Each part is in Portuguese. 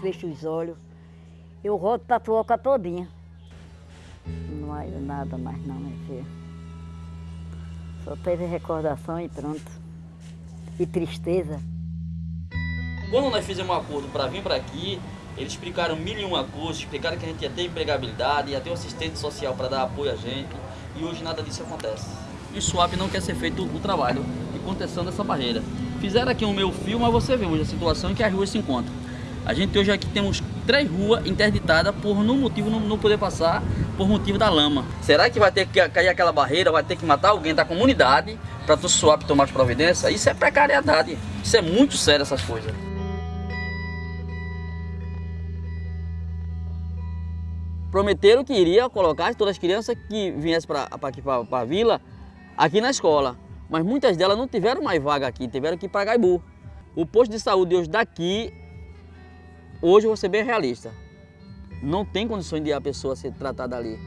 fecho os olhos, eu rodo tatuoca todinha. Não há nada mais não, minha filha. Só teve recordação e pronto. E tristeza. Quando nós fizemos um acordo para vir para aqui, eles explicaram mil e uma coisas, explicaram que a gente ia ter empregabilidade, ia ter um assistente social para dar apoio a gente, e hoje nada disso acontece. E o SWAP não quer ser feito o trabalho de contenção dessa barreira. Fizeram aqui o meu fio, mas você vê hoje a situação em que as ruas se encontram. A gente hoje aqui temos três ruas interditadas por no motivo não, não poder passar por motivo da lama. Será que vai ter que cair aquela barreira, vai ter que matar alguém da comunidade para o SWAP tomar as providências? Isso é precariedade. Isso é muito sério essas coisas. Prometeram que iria colocar todas as crianças que viessem para aqui para a vila aqui na escola. Mas muitas delas não tiveram mais vaga aqui, tiveram que ir para Gaibu. O posto de saúde hoje daqui, hoje eu vou ser bem realista. Não tem condições de a pessoa ser tratada ali.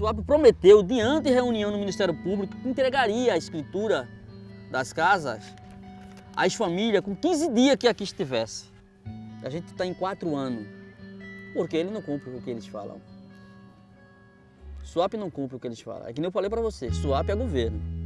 O prometeu, diante de reunião no Ministério Público, que entregaria a escritura das casas às famílias com 15 dias que aqui estivesse. A gente está em quatro anos, porque ele não cumpre o que eles falam. SWAP não cumpre o que eles falam. É que nem eu falei para você, SWAP é governo.